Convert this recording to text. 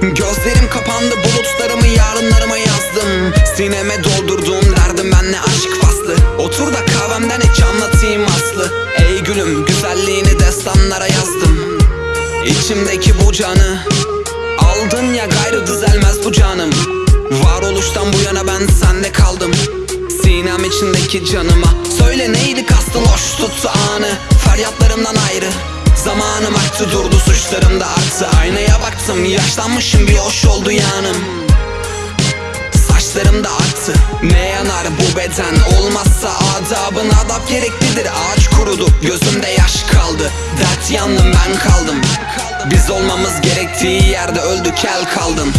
Gözlerim kapandı bulutlarımı yarınlarıma yazdım. Sineme doldurduğum derdim benle aşk faslı. Otur da kahvemden iç anlatayım aslı. Ey gülüm güzelliğini destanlara yazdım. İçimdeki bu canı Aldın ya gayrı düzelmez bu canım. Varoluştan bu yana ben sende kaldım. Sinem içindeki canıma. Söyle neydi kastın hoş tuttu anı. Feryatlarımdan ayrı Zamanım aktı durdu suçlarım da arttı. Aynaya baktım yaşlanmışım bir hoş oldu yanım. Saçlarım da aktı Ne yanar bu beden? Olmazsa adabın adap gereklidir. Ağaç kurudu gözümde yaş kaldı. Dert yandım ben kaldım. Biz olmamız gerektiği yerde öldü kel kaldın